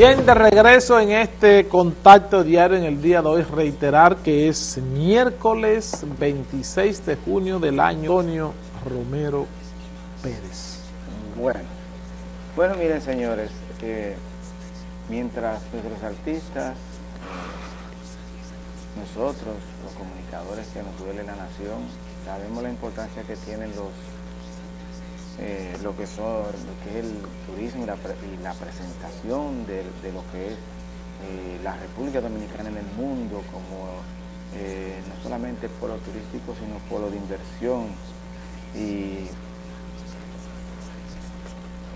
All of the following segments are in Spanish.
Bien, de regreso en este contacto diario en el día de hoy, reiterar que es miércoles 26 de junio del año Antonio Romero Pérez. Bueno, bueno miren señores, eh, mientras nuestros artistas, nosotros, los comunicadores que nos duele la nación, sabemos la importancia que tienen los eh, lo, que son, lo que es el turismo y la, presentación de, lo que es eh, la República Dominicana en el mundo como eh, no solamente polo turístico sino polo de inversión y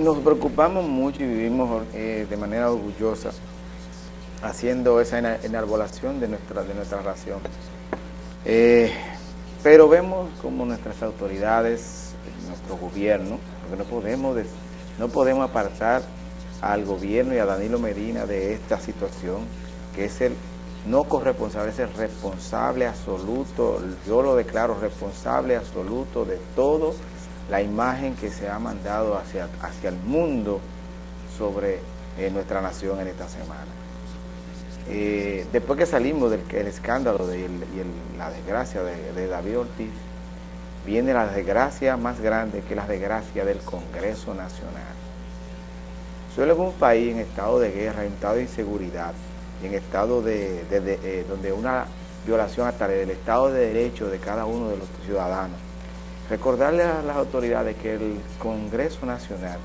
nos preocupamos mucho y vivimos de manera orgullosa haciendo esa enarbolación de nuestra, de nuestra ración. pero vemos como nuestras autoridades nuestro gobierno, porque no podemos, no podemos apartar al gobierno y a Danilo Medina de esta situación, que es el no corresponsable, es el responsable absoluto, yo lo declaro responsable absoluto de todo la imagen que se ha mandado hacia, hacia el mundo sobre eh, nuestra nación en esta semana. Eh, después que salimos del escándalo de, y la desgracia de, de David Ortiz, viene la desgracia más grande que la desgracia del Congreso Nacional. Suele un país en estado de guerra, en estado de inseguridad, en estado de, eh, donde una violación hasta del Estado de Derecho de cada uno de los ciudadanos. Recordarle a las autoridades que el Congreso Nacional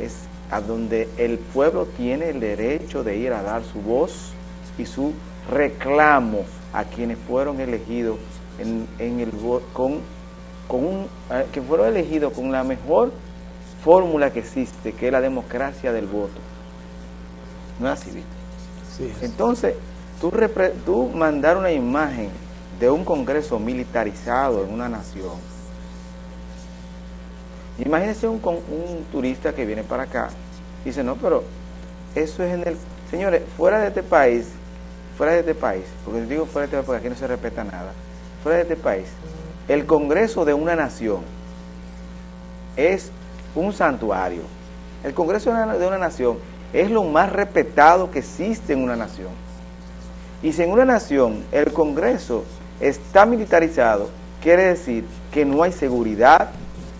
es a donde el pueblo tiene el derecho de ir a dar su voz y su reclamo a quienes fueron elegidos en, en el, con con un, eh, que fueron elegidos con la mejor fórmula que existe, que es la democracia del voto. No es así, ¿viste? Entonces, tú, tú mandar una imagen de un congreso militarizado en una nación, imagínese un, un turista que viene para acá, dice, no, pero eso es en el... Señores, fuera de este país, fuera de este país, porque digo fuera de este país porque aquí no se respeta nada, fuera de este país, el Congreso de una nación es un santuario. El Congreso de una nación es lo más respetado que existe en una nación. Y si en una nación el Congreso está militarizado, quiere decir que no hay seguridad,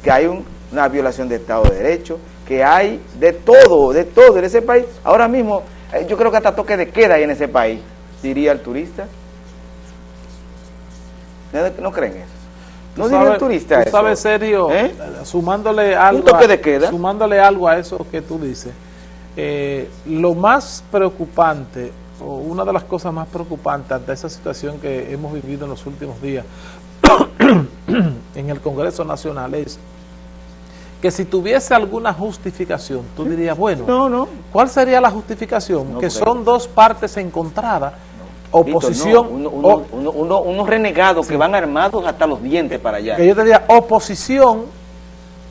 que hay una violación de Estado de Derecho, que hay de todo, de todo en ese país. Ahora mismo, eh, yo creo que hasta toque de queda hay en ese país, diría el turista. ¿No creen eso? No diría el turista tú sabes, serio, ¿Eh? sumándole algo, a, sumándole algo a eso que tú dices, eh, lo más preocupante, o una de las cosas más preocupantes ante esa situación que hemos vivido en los últimos días en el Congreso Nacional es que si tuviese alguna justificación, tú dirías, bueno, no, no. ¿cuál sería la justificación? que son dos partes encontradas oposición. unos renegados que van armados hasta los dientes para allá. Que yo te diría, oposición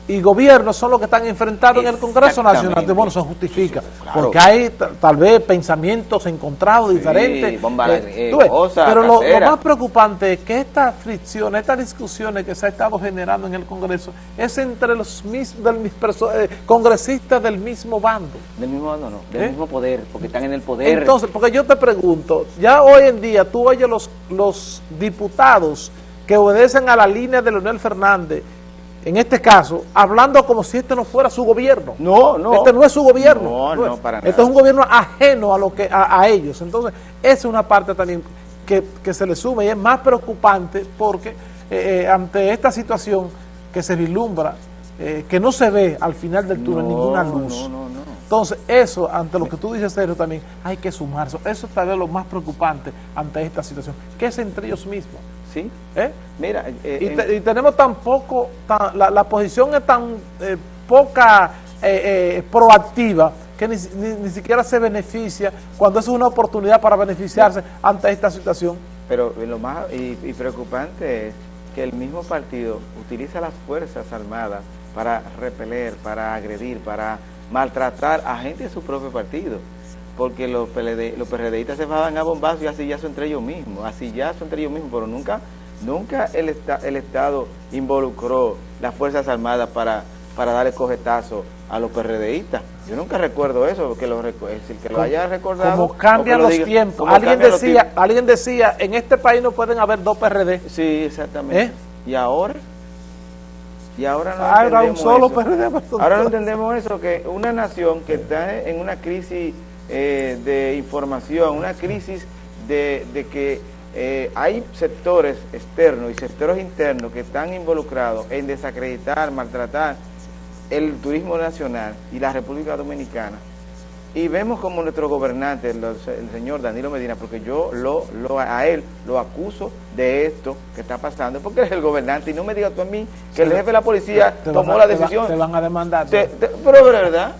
y gobierno son los que están enfrentados en el Congreso Nacional. bueno, se justifica, porque hay tal vez pensamientos encontrados, diferentes. Eh, pero lo, más preocupante es que esta fricción, estas discusiones que se ha estado generando en el Congreso es entre los mismos del, eh, congresistas del mismo bando. Del mismo bando no, del ¿Eh? mismo poder, porque están en el poder. Entonces, porque yo te pregunto, ya hoy en día tú oyes los, los diputados que obedecen a la línea de Leonel Fernández en este caso, hablando como si este no fuera su gobierno. No, no. Este no es su gobierno. No, no, para nada. Este es un gobierno ajeno a, lo que, a, ellos. Entonces, esa es una parte también que, se le suma y es más preocupante porque eh, eh, ante esta situación que se vislumbra, eh, que no se ve al final del túnel ninguna luz. No, no, no. Entonces, eso, ante lo que tú dices, Sergio, también hay que sumarse. Eso es tal vez lo más preocupante ante esta situación, que es entre ellos mismos. ¿Sí? ¿Eh? Mira, eh, y, tenemos tan poco, la, posición es tan eh, poca eh, proactiva que ni, siquiera se beneficia cuando es una oportunidad para beneficiarse ante esta situación. Pero lo más y, preocupante es que el mismo partido utiliza las Fuerzas Armadas para repeler, para agredir, para maltratar a gente de su propio partido porque los, PLD, los PRDistas se van a bombazos y así ya son entre ellos mismos, así ya son entre ellos mismos, pero nunca nunca el, el Estado involucró las Fuerzas Armadas para para darle cogetazo a los PRDistas. Yo nunca recuerdo eso, que lo, que lo haya recordado. Como cambian los tiempos. Alguien decía, alguien decía, en este país no pueden haber dos PRD. Sí, exactamente. ¿Eh? ¿Y ahora? Y ahora no ahora un solo PRD. Ahora no entendemos eso, que una nación que está en una crisis eh, de información, una crisis de, de que eh, hay sectores externos y sectores internos que están involucrados en desacreditar, maltratar el turismo nacional y la República Dominicana. Y vemos como nuestro gobernante, el, señor Danilo Medina, porque yo lo, lo, a él lo acuso de esto que está pasando, porque es el gobernante, y no me digas tú a mí que el jefe de la policía tomó la decisión. Te, van a demandar. pero de verdad.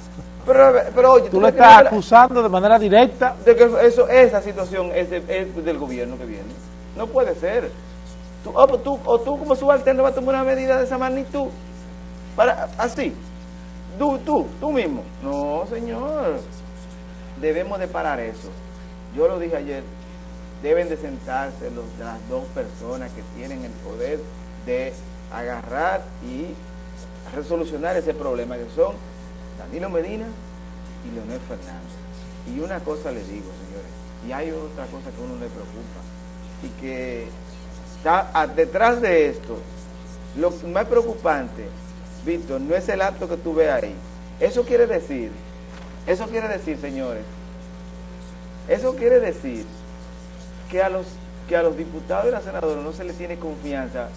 Pero, pero oye, tú, le estás acusando de manera directa. De que eso, esa situación es, del gobierno que viene. No puede ser. Tú, o, tú, o tú como subalterno vas a tomar una medida de esa magnitud. Para, así. Tú, tú, tú mismo. No, señor. Debemos de parar eso. Yo lo dije ayer. Deben de sentarse los, las dos personas que tienen el poder de agarrar y resolucionar ese problema, que son Danilo Medina y Leonel Fernández. Y una cosa les digo, señores, y hay otra cosa que a uno le preocupa, y que está detrás de esto, lo más preocupante, Víctor, no es el acto que tú ves ahí. Eso quiere decir, eso quiere decir, señores, eso quiere decir que a los que a los diputados y a los senadores no se les tiene confianza.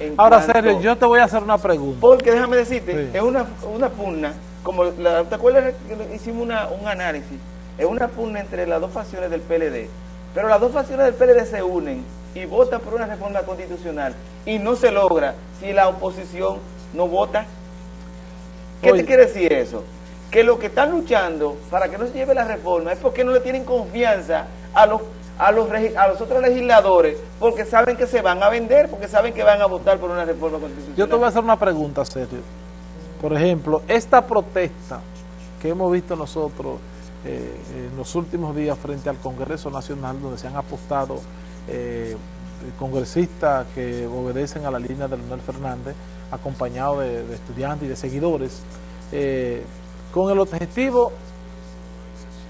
En Ahora, serio, yo te voy a hacer una pregunta. Porque déjame decirte, es una, una pugna como la, ¿te acuerdas que hicimos un análisis? Es una pugna entre las dos facciones del PLD, pero las dos facciones del PLD se unen y votan por una reforma constitucional y no se logra si la oposición no vota. ¿Qué te quiere decir eso? Que lo que están luchando para que no se lleve la reforma es porque no le tienen confianza a los a los, a los otros legisladores porque saben que se van a vender, porque saben que van a votar por una reforma constitucional. Yo te voy a hacer una pregunta, serio. Por ejemplo, esta protesta que hemos visto nosotros eh, en los últimos días frente al Congreso Nacional, donde se han apostado eh, congresistas que obedecen a la línea de Leonel Fernández, acompañado de, estudiantes y de seguidores, eh, con el objetivo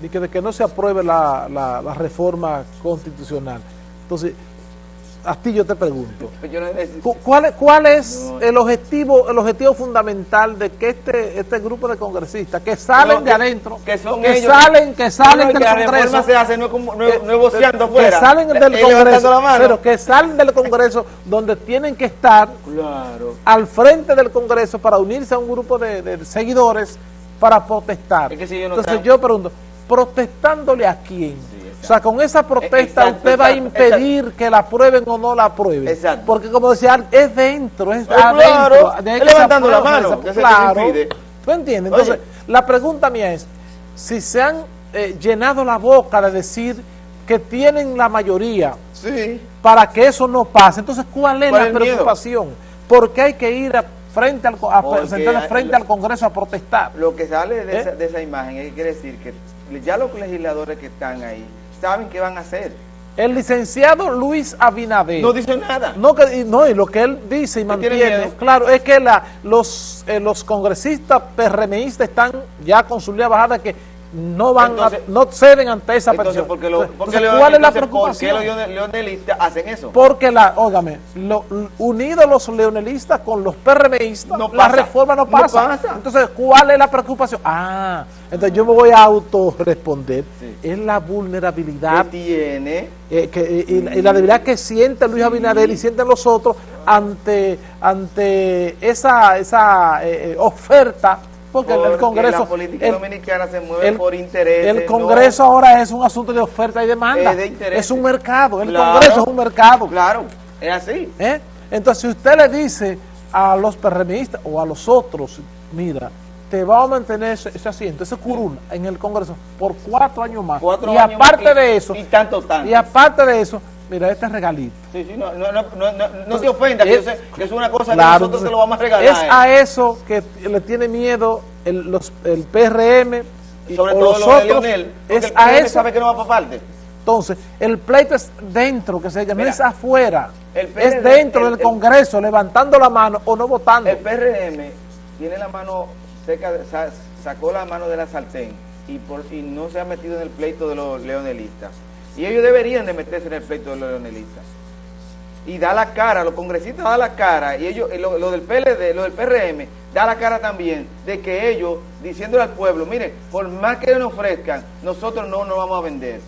de que, de que no se apruebe la, la reforma constitucional. Entonces, a ti yo te pregunto, ¿cuál, cuál es el objetivo el objetivo fundamental de que este este grupo de congresistas que salen de adentro, que, son que salen que salen del Congreso, se hace no, que, salen del Congreso, pero que salen del Congreso donde tienen que estar al frente del Congreso para unirse a un grupo de, seguidores para protestar. Entonces yo pregunto, ¿protestándole a quién? O sea, con esa protesta usted va a impedir que la aprueben o no la aprueben. Exacto. Porque como decía, es dentro, es adentro. es levantando la mano. claro. ¿Tú entiendes? Entonces, la pregunta mía es, si se han eh, llenado la boca de decir que tienen la mayoría para que eso no pase, entonces ¿cuál es la preocupación? ¿Por qué hay que ir a frente al, frente al Congreso a protestar. Lo que sale de, ¿Eh? esa, de esa imagen es que quiere decir que ya los legisladores que están ahí saben qué van a hacer. El licenciado Luis Abinader. No dice nada. No, que, no y lo que él dice y mantiene, claro, es que la, los, eh, los congresistas PRMistas están ya con su línea bajada que no van no ceden ante esa petición. Porque ¿Cuál es la preocupación? ¿Por qué los leonelistas hacen eso? Porque, la, óigame, lo, unidos los leonelistas con los PRMistas, la reforma no pasa. Entonces, ¿cuál es la preocupación? Ah, entonces yo me voy a autorresponder. Es la vulnerabilidad que tiene eh, que, y, la debilidad que siente Luis Abinader y sienten los otros ante, ante esa, esa eh, eh, oferta porque, el Congreso... la política dominicana se mueve por interés. El Congreso ahora es un asunto de oferta y demanda. Es, un mercado, el Congreso es un mercado. Claro, es así. ¿Eh? Entonces, si usted le dice a los PRMistas o a los otros, mira, te va a mantener ese, asiento, ese curul en el Congreso por cuatro años más. y aparte de eso, y, tanto, tanto. y aparte de eso, mira este regalito. Sí, sí, no, no, no, te ofenda, que, que, es una cosa que nosotros se lo vamos a regalar. Es a eso que le tiene miedo el, los, el PRM y sobre todo los otros. Leonel, es a eso. sabe que no va para parte. Entonces, el pleito es dentro, que se llama, no es afuera. es dentro del Congreso, levantando la mano o no votando. El PRM tiene la mano seca, sacó la mano de la sartén y, por, y no se ha metido en el pleito de los leonelistas. Y ellos deberían de meterse en el pleito de los leonelistas. Y da la cara, los congresistas da la cara, y ellos, lo, del PLD, lo del PRM, da la cara también de que ellos, diciéndole al pueblo, miren, por más que nos ofrezcan, nosotros no nos vamos a vender.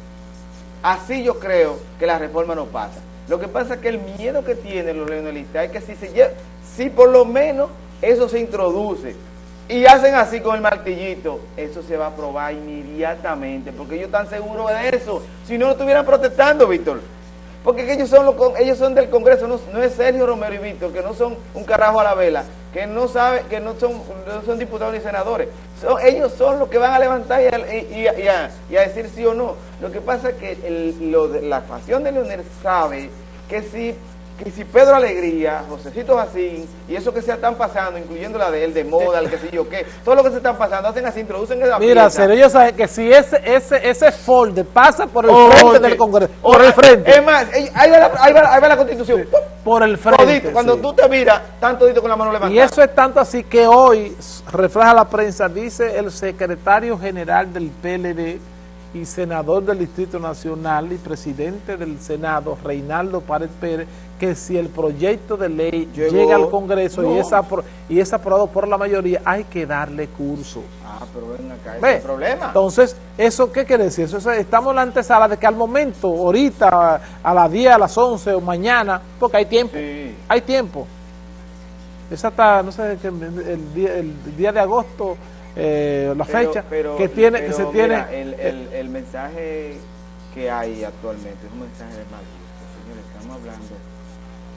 Así yo creo que la reforma no pasa. Lo que pasa es que el miedo que tienen los leonelistas es que si, se si por lo menos eso se introduce y hacen así con el martillito, eso se va a aprobar inmediatamente, porque ellos están seguros de eso. Si no, no estuvieran protestando, Víctor. Porque ellos son, los, ellos son del Congreso, no, es Sergio Romero y Víctor, que no son un carajo a la vela, que no sabe, que no son, son diputados ni senadores. Ellos son los que van a levantar y a, decir sí o no. Lo que pasa es que la facción de Leonel sabe que si que si Pedro Alegría, Josecito Jacín y eso que se están pasando, incluyendo la de él, de moda, el que sé yo qué, todo lo que se están pasando, hacen así, introducen esa Mira, pero ellos saben que si ese ese ese folder pasa por el frente del Congreso, por el frente. Es más, ahí va la, ahí va, la Constitución. Por el frente. cuando tú te miras, tanto con la mano levantada. Y eso es tanto así que hoy, refleja la prensa, dice el secretario general del PLD, y senador del Distrito Nacional y presidente del Senado, Reinaldo Párez Pérez, que si el proyecto de ley llega al Congreso y, es y es aprobado por la mayoría, hay que darle curso. Ah, pero ven acá, ¿Ve? problema. Entonces, ¿eso qué quiere decir? Eso, estamos en la antesala de que al momento, ahorita, a las 10, a las 11 o mañana, porque hay tiempo, hay tiempo. Es hasta, no sé, el día, el día de agosto eh, la fecha que tiene que se tiene el, el, el, mensaje que hay actualmente es un mensaje de mal gusto señores estamos hablando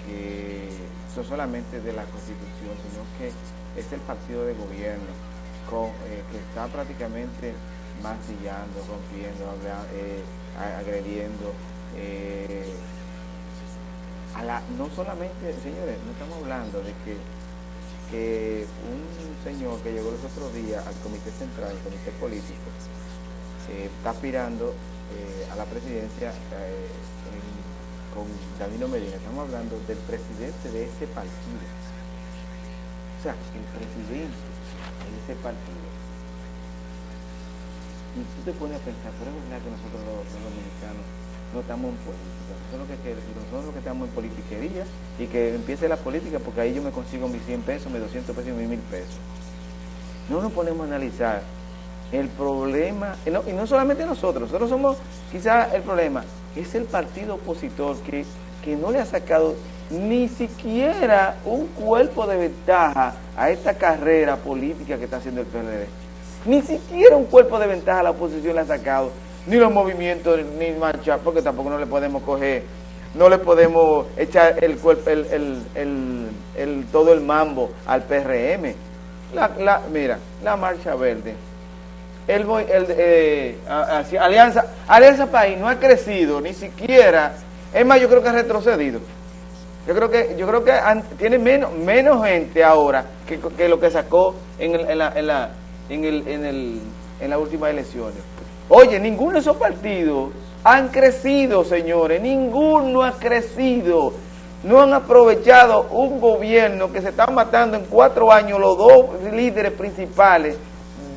que no solamente de la constitución sino que es el partido de gobierno con, eh, que está prácticamente mancillando rompiendo eh, agrediendo eh, a la, no solamente señores no estamos hablando de que un señor que llegó los otros días al Comité Central, al Comité Político, está aspirando a la presidencia eh, con Danilo Medina. Estamos hablando del presidente de ese partido. O sea, el presidente de ese partido. Y tú te pones a pensar, pero es verdad que nosotros los dominicanos no estamos en política. Nosotros lo que, nosotros que estamos en politiquería y que empiece la política porque ahí yo me consigo mis 100 pesos, mis 200 pesos y mis 1000 pesos. No nos ponemos a analizar el problema, y no, y no solamente nosotros, nosotros somos quizás el problema, es el partido opositor que, que no le ha sacado ni siquiera un cuerpo de ventaja a esta carrera política que está haciendo el PLD. Ni siquiera un cuerpo de ventaja a la oposición le ha sacado ni los movimientos, ni marchar, porque tampoco no le podemos coger, no le podemos echar el, el todo el mambo al PRM. La, mira, la marcha verde, el, el eh, Alianza, Alianza País no ha crecido, ni siquiera, es más, yo creo que ha retrocedido. Yo creo que yo creo que tiene menos menos gente ahora que, que lo que sacó en, el, en, la, en, la, en, el, en, el, en las últimas elecciones. Oye, ninguno de esos partidos han crecido, señores, ninguno ha crecido. No han aprovechado un gobierno que se está matando en cuatro años los dos líderes principales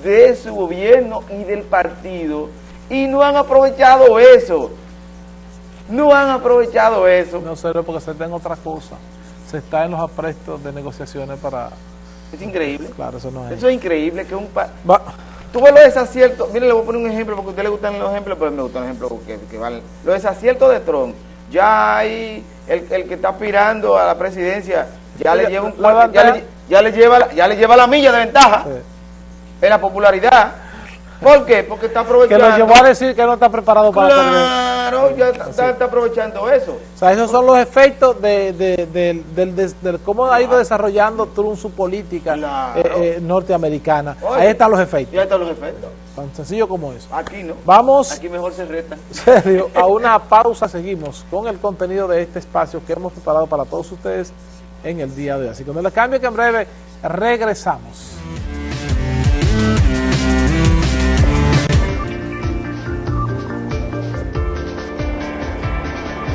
de su gobierno y del partido y no han aprovechado eso. No han aprovechado eso. No sé, porque se está en otra cosa. Se está en los aprestos de negociaciones para... Es increíble. Claro, eso no es. Eso es increíble que un... Tú ves los desaciertos, mire, le voy a poner un ejemplo porque a usted le gustan los ejemplos, pero me gustan los ejemplos que, que valen. Los desaciertos de Trump, ya hay el, el, que está aspirando a la presidencia, ya le lleva un ya, le, ya, le, lleva, ya le lleva la milla de ventaja en la popularidad. ¿Por qué? Porque está aprovechando. Que lo llevó a decir que no está preparado para Claro, ya está, está, aprovechando eso. O sea, esos son los efectos de, de, de, cómo ha ido desarrollando Trump su política eh, eh, norteamericana. Ahí están los efectos. Ya están los efectos. Tan sencillo como eso. Aquí no. Vamos. Aquí mejor se reta. Serio, a una pausa seguimos con el contenido de este espacio que hemos preparado para todos ustedes en el día de hoy. Así que no les cambio que en breve regresamos.